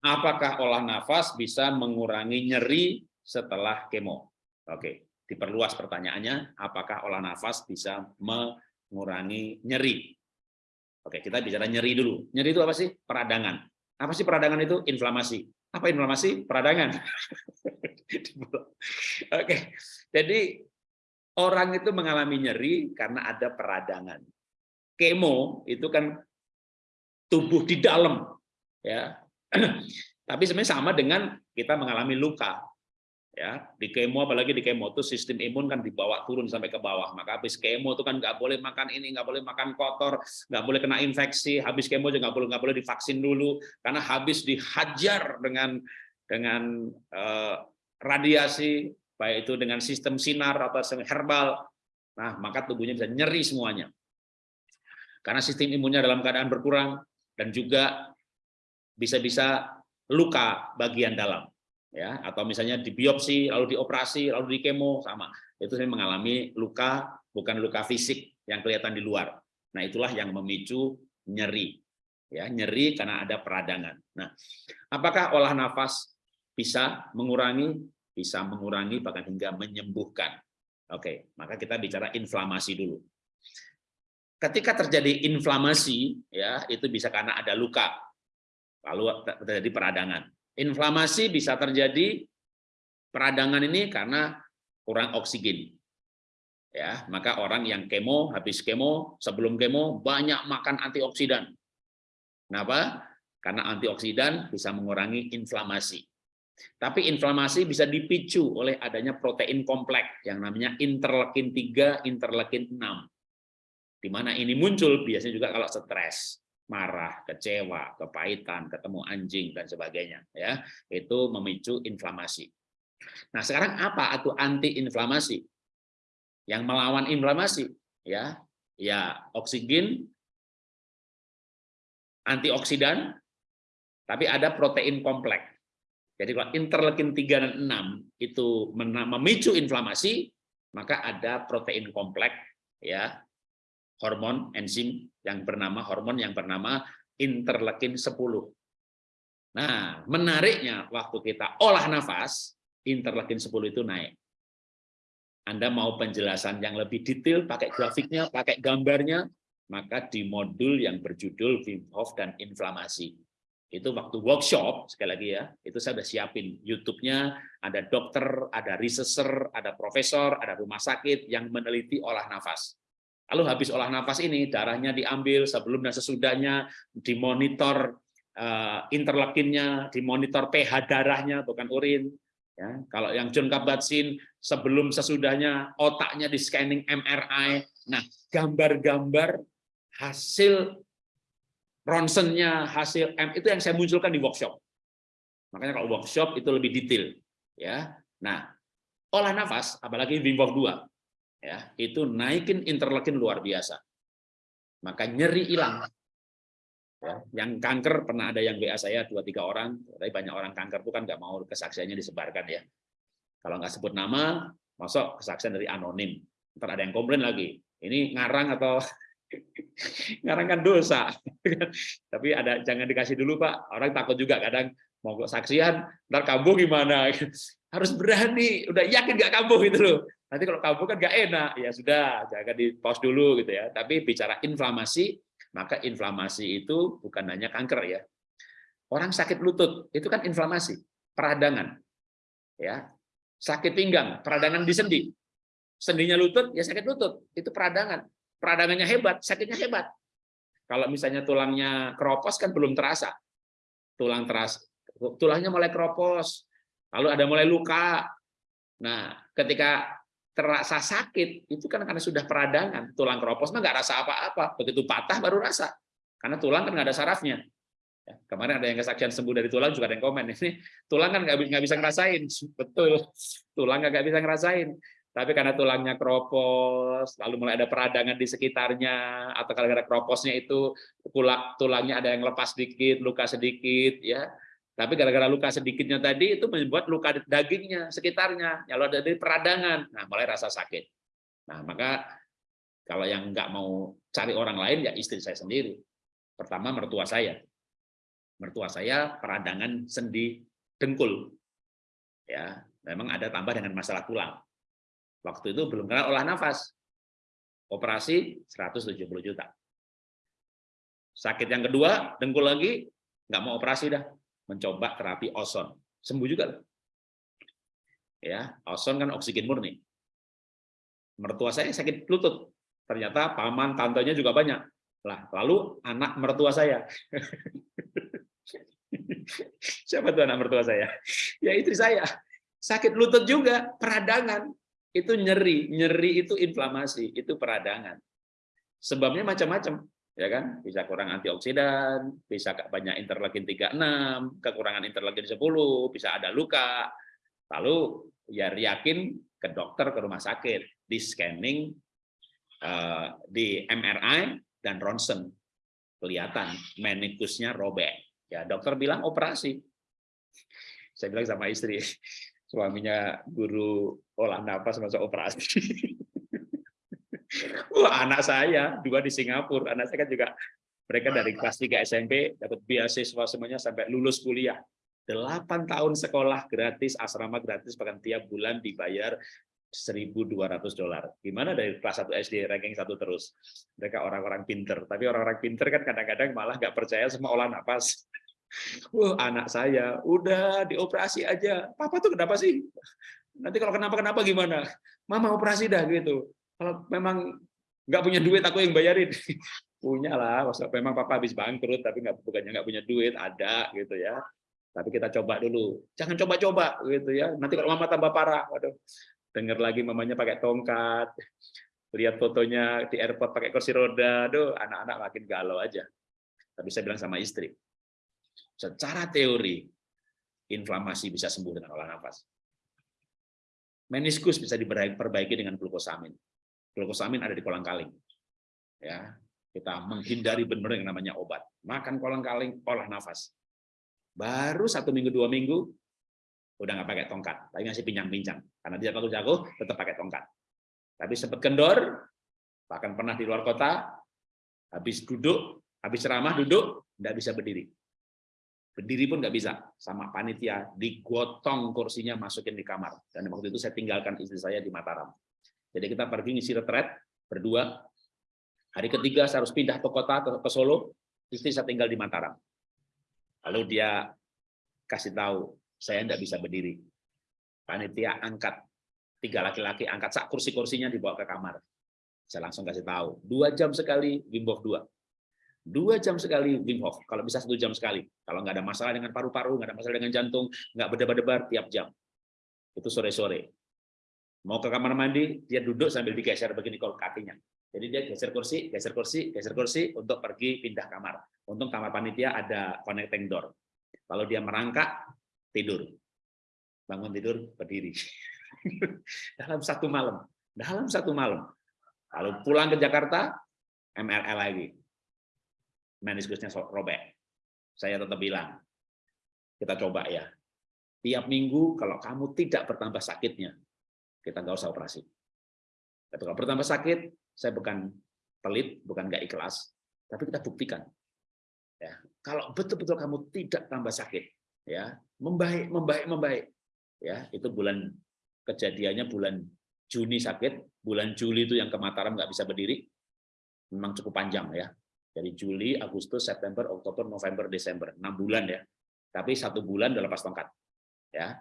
apakah olah nafas bisa mengurangi nyeri setelah kemo? Oke, diperluas pertanyaannya, apakah olah nafas bisa mengurangi nyeri? Oke, kita bicara nyeri dulu. Nyeri itu apa sih? Peradangan. Apa sih peradangan itu? Inflamasi. Apa inflamasi? Peradangan. Oke, jadi orang itu mengalami nyeri karena ada peradangan. Kemo itu kan tubuh di dalam, ya. Tapi sebenarnya sama dengan kita mengalami luka ya. Di kemo apalagi di kemo itu sistem imun kan dibawa turun sampai ke bawah. Maka habis kemo itu kan nggak boleh makan ini nggak boleh makan kotor nggak boleh kena infeksi. Habis kemo juga nggak boleh nggak boleh divaksin dulu. Karena habis dihajar dengan dengan eh, radiasi baik itu dengan sistem sinar atau sistem herbal nah maka tubuhnya bisa nyeri semuanya. Karena sistem imunnya dalam keadaan berkurang dan juga bisa-bisa luka bagian dalam ya. Atau misalnya di biopsi lalu dioperasi lalu di kemo sama. Itu saya mengalami luka bukan luka fisik yang kelihatan di luar. Nah itulah yang memicu nyeri ya. Nyeri karena ada peradangan. Nah apakah olah nafas bisa mengurangi? Bisa mengurangi bahkan hingga menyembuhkan. Oke maka kita bicara inflamasi dulu. Ketika terjadi inflamasi ya itu bisa karena ada luka lalu terjadi peradangan Inflamasi bisa terjadi peradangan ini karena kurang oksigen. Ya, maka orang yang kemo, habis kemo, sebelum kemo banyak makan antioksidan. Kenapa? Karena antioksidan bisa mengurangi inflamasi. Tapi inflamasi bisa dipicu oleh adanya protein kompleks yang namanya interleukin 3, interleukin 6. Di mana ini muncul biasanya juga kalau stres marah, kecewa, kepahitan, ketemu anjing dan sebagainya ya. Itu memicu inflamasi. Nah, sekarang apa atau anti-inflamasi? Yang melawan inflamasi ya, ya oksigen antioksidan tapi ada protein kompleks. Jadi kalau interleukin 3 dan 6 itu memicu inflamasi, maka ada protein kompleks ya hormon enzim yang bernama hormon yang bernama interleukin 10. Nah, menariknya waktu kita olah nafas, interleukin 10 itu naik. Anda mau penjelasan yang lebih detail, pakai grafiknya, pakai gambarnya, maka di modul yang berjudul Wim Hof dan inflamasi. Itu waktu workshop, sekali lagi ya, itu saya sudah siapin YouTube-nya, ada dokter, ada researcher, ada profesor, ada rumah sakit yang meneliti olah nafas. Lalu habis olah nafas ini darahnya diambil sebelum dan sesudahnya dimonitor uh, interleukinnya, dimonitor pH darahnya bukan urin. Ya, kalau yang John Kabat-Zinn sebelum sesudahnya otaknya di scanning MRI. Nah, gambar-gambar hasil ronsennya, hasil M itu yang saya munculkan di workshop. Makanya kalau workshop itu lebih detail, ya. Nah, olah nafas apalagi Wim Hof 2 ya itu naikin interleukin luar biasa. Maka nyeri hilang. Ya, yang kanker pernah ada yang WA saya dua tiga orang tapi banyak orang kanker itu kan nggak mau kesaksiannya disebarkan ya. Kalau nggak sebut nama masuk kesaksian dari anonim. Ntar ada yang komplain lagi ini ngarang atau ngarang kan dosa. Tapi ada jangan dikasih dulu pak. Orang takut juga kadang mau kesaksian ntar kambuh gimana harus berani udah yakin nggak kambuh gitu loh Nanti kalau kabur kan nggak enak, ya sudah, jangan di pause dulu gitu ya. Tapi bicara inflamasi, maka inflamasi itu bukan hanya kanker ya. Orang sakit lutut itu kan inflamasi, peradangan. Ya. Sakit pinggang, peradangan di sendi. Sendinya lutut, ya sakit lutut, itu peradangan. Peradangannya hebat, sakitnya hebat. Kalau misalnya tulangnya keropos kan belum terasa. Tulang terasa, tulangnya mulai keropos, lalu ada mulai luka. Nah, ketika terasa sakit itu kan karena sudah peradangan. Tulang keropos mah nggak rasa apa-apa. Begitu patah baru rasa. Karena tulang kan nggak ada sarafnya. Ya, kemarin ada yang kesaksian sembuh dari tulang juga ada yang komen. Ini tulang kan nggak bisa ngerasain. Betul. Tulang nggak bisa ngerasain. Tapi karena tulangnya keropos lalu mulai ada peradangan di sekitarnya atau ada keroposnya itu tulangnya ada yang lepas sedikit luka sedikit ya tapi gara-gara luka sedikitnya tadi itu membuat luka dagingnya sekitarnya, lalu ada dari peradangan, nah mulai rasa sakit. Nah maka kalau yang nggak mau cari orang lain ya istri saya sendiri. Pertama mertua saya. Mertua saya peradangan sendi dengkul. Ya, memang ada tambah dengan masalah tulang. Waktu itu belum kenal olah nafas. Operasi 170 juta. Sakit yang kedua, dengkul lagi, nggak mau operasi dah. Mencoba terapi ozon. Sembuh juga. Ya, ozon kan oksigen murni. Mertua saya sakit lutut. Ternyata paman, tantenya juga banyak. Lah, lalu anak mertua saya. Siapa tuh anak mertua saya? Ya istri saya. Sakit lutut juga, peradangan. Itu nyeri, nyeri itu inflamasi, itu peradangan. Sebabnya macam-macam, ya kan? Bisa kurang antioksidan, bisa banyak interleukin 36, kekurangan interleukin 10, bisa ada luka. Lalu ya yakin ke dokter ke rumah sakit, di scanning eh, di MRI dan ronsen kelihatan menikusnya robek Ya, dokter bilang operasi. Saya bilang sama istri, suaminya guru olah nafas masuk operasi. Wah, anak saya dua di Singapura, anak saya kan juga mereka dari kelas 3 SMP dapat beasiswa semuanya sampai lulus kuliah. 8 tahun sekolah gratis, asrama gratis, bahkan tiap bulan dibayar 1.200 dolar. Gimana dari kelas 1 SD ranking satu terus? Mereka orang-orang pinter, tapi orang-orang pinter kan kadang-kadang malah nggak percaya sama olah nafas. Wah, anak saya udah dioperasi aja. Papa tuh kenapa sih? Nanti kalau kenapa-kenapa gimana? Mama operasi dah gitu. Kalau memang nggak punya duit, aku yang bayarin. punya lah, memang papa habis bangkrut, tapi nggak bukannya nggak punya duit, ada gitu ya. Tapi kita coba dulu. Jangan coba-coba gitu ya. Nanti kalau mama tambah parah, waduh dengar lagi mamanya pakai tongkat, lihat fotonya di airport pakai kursi roda, aduh anak-anak makin galau aja. Tapi saya bilang sama istri, secara teori inflamasi bisa sembuh dengan olah nafas. Meniskus bisa diperbaiki dengan glukosamin. Glukosamin ada di kolang-kaling. Ya, kita menghindari benar yang namanya obat. Makan kolang-kaling, olah nafas. Baru satu minggu dua minggu udah nggak pakai tongkat, tapi masih pincang-pincang. Karena dia jago-jago, tetap pakai tongkat. Tapi sempat kendor, bahkan pernah di luar kota, habis duduk, habis ceramah duduk, nggak bisa berdiri. Berdiri pun nggak bisa, sama panitia digotong kursinya masukin di kamar. Dan waktu itu saya tinggalkan istri saya di Mataram. Jadi kita pergi ngisi retret berdua. Hari ketiga saya harus pindah ke kota ke Solo, istri saya tinggal di Mataram. Lalu dia kasih tahu saya tidak bisa berdiri. Panitia angkat tiga laki-laki angkat sak kursi-kursinya dibawa ke kamar. Saya langsung kasih tahu, dua jam sekali Wim dua. Dua jam sekali Wim Hof, kalau bisa satu jam sekali. Kalau nggak ada masalah dengan paru-paru, nggak ada masalah dengan jantung, nggak berdebar-debar tiap jam. Itu sore-sore. Mau ke kamar mandi, dia duduk sambil digeser begini kalau kakinya. Jadi dia geser kursi, geser kursi, geser kursi untuk pergi pindah kamar. Untung kamar panitia ada connecting door. Lalu dia merangkak, tidur. Bangun tidur, berdiri. dalam satu malam. Dalam satu malam. Lalu pulang ke Jakarta, MRL lagi. Meniskusnya robek. Saya tetap bilang, kita coba ya. Tiap minggu kalau kamu tidak bertambah sakitnya, kita nggak usah operasi. Tapi kalau bertambah sakit, saya bukan pelit, bukan nggak ikhlas, tapi kita buktikan. Ya, kalau betul-betul kamu tidak tambah sakit, ya membaik membaik membaik ya itu bulan kejadiannya bulan Juni sakit bulan Juli itu yang ke Mataram nggak bisa berdiri memang cukup panjang ya dari Juli Agustus September Oktober November Desember enam bulan ya tapi satu bulan udah lepas tongkat ya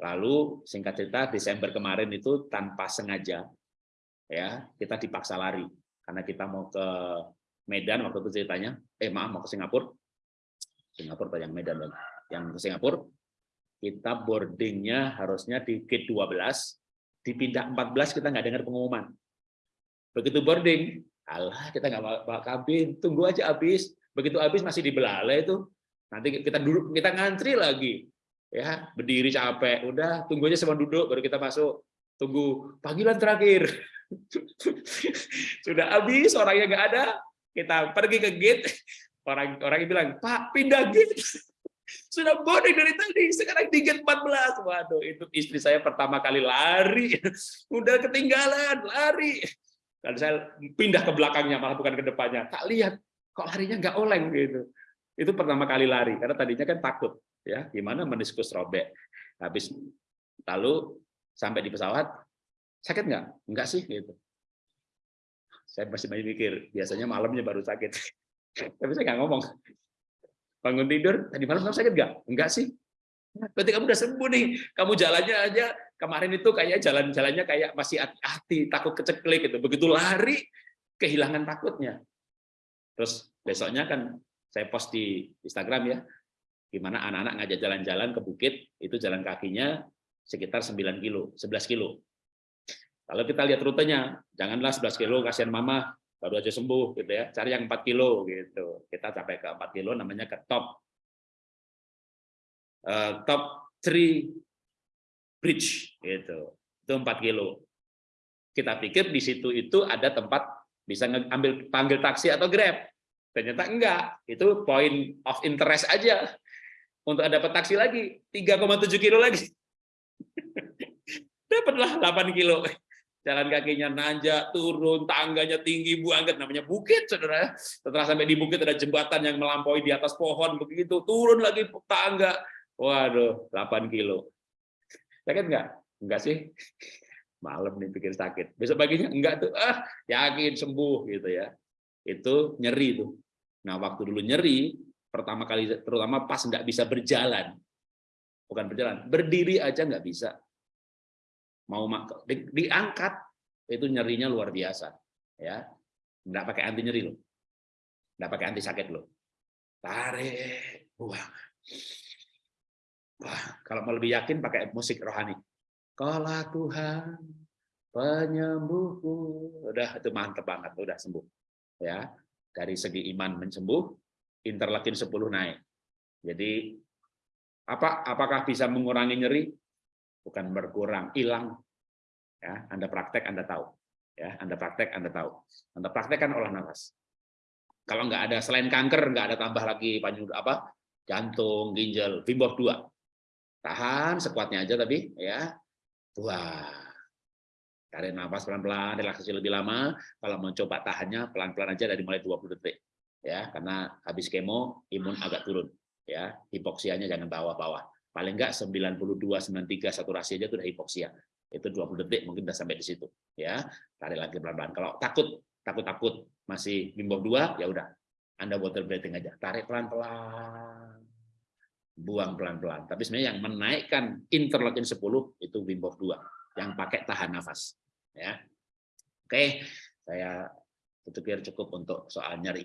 lalu singkat cerita Desember kemarin itu tanpa sengaja ya kita dipaksa lari. Karena kita mau ke Medan waktu itu ceritanya. Eh maaf mau ke Singapura. Singapura yang Medan lagi yang ke Singapura, kita boardingnya harusnya di gate 12, dipindah 14 kita nggak dengar pengumuman. Begitu boarding, alah kita nggak bawa kabin, tunggu aja habis. Begitu habis masih di belalai itu, nanti kita duduk, kita ngantri lagi. Ya, berdiri capek, udah tunggu aja sama duduk baru kita masuk. Tunggu panggilan terakhir. Sudah habis orangnya nggak ada, kita pergi ke gate, orang orang bilang, "Pak, pindah gate." Sudah bodoh dari tadi, sekarang di 14. Waduh, itu istri saya pertama kali lari. Udah ketinggalan, lari. Dan saya pindah ke belakangnya, malah bukan ke depannya. Tak lihat, kok larinya nggak oleng gitu. itu pertama kali lari karena tadinya kan takut ya gimana meniskus robek? Habis lalu sampai di pesawat sakit nggak? Enggak sih gitu. Saya masih banyak mikir biasanya malamnya baru sakit. Tapi saya nggak ngomong. Bangun tidur tadi malam kamu sakit nggak? Enggak sih. Berarti kamu udah sembuh nih. Kamu jalannya aja kemarin itu kayak jalan-jalannya kayak masih hati-hati takut keceklik gitu. Begitu lari kehilangan takutnya. Terus besoknya kan saya post di Instagram ya gimana anak-anak ngajak jalan-jalan ke bukit itu jalan kakinya sekitar 9 kilo 11 kilo. Kalau kita lihat rutenya janganlah 11 kilo kasihan mama baru aja sembuh gitu ya. Cari yang 4 kilo gitu. Kita sampai ke 4 kilo namanya ke top. Uh, top 3 bridge gitu. Itu 4 kilo. Kita pikir di situ itu ada tempat bisa ngambil panggil taksi atau grab. Ternyata enggak, itu point of interest aja. Untuk dapat taksi lagi, 3,7 kilo lagi. Dapatlah 8 kilo. Jalan kakinya nanjak, turun, tangganya tinggi banget, namanya bukit, saudara. Setelah sampai di bukit ada jembatan yang melampaui di atas pohon, begitu turun lagi tangga. Waduh, 8 kilo. Sakit enggak? Enggak sih. Malam nih pikir sakit. Besok paginya enggak tuh, ah yakin sembuh gitu ya. Itu nyeri tuh Nah, waktu dulu nyeri, pertama kali terutama pas nggak bisa berjalan, bukan berjalan, berdiri aja nggak bisa. Mau di, diangkat itu nyerinya luar biasa, ya. Nggak pakai anti nyeri loh, nggak pakai anti sakit loh. Tarik, buang. Wah, kalau mau lebih yakin pakai musik rohani. Kalau Tuhan penyembuhku, udah itu mantep banget, udah sembuh. Ya, dari segi iman mensembuh, interleukin 10 naik. Jadi apa apakah bisa mengurangi nyeri? Bukan berkurang, hilang. Ya, Anda praktek Anda tahu. Ya, Anda praktek Anda tahu. Anda praktekkan olah nafas. Kalau nggak ada selain kanker nggak ada tambah lagi panjang apa? jantung, ginjal, Wim dua. Tahan sekuatnya aja tapi ya. Wah, Tarik nafas pelan-pelan, relaksasi lebih lama. Kalau mau coba tahannya pelan-pelan aja dari mulai 20 detik. Ya, karena habis kemo imun agak turun. Ya, hipoksianya jangan bawa-bawa. Paling enggak 92 93 saturasi aja itu udah hipoksia. Itu 20 detik mungkin udah sampai di situ. Ya, tarik lagi pelan-pelan. Kalau takut, takut-takut masih bimbang dua, ya udah. Anda water breathing aja. Tarik pelan-pelan. Buang pelan-pelan. Tapi sebenarnya yang menaikkan interleukin 10 itu Hof 2 yang pakai tahan nafas ya. Oke, saya pikir cukup untuk soal nyeri.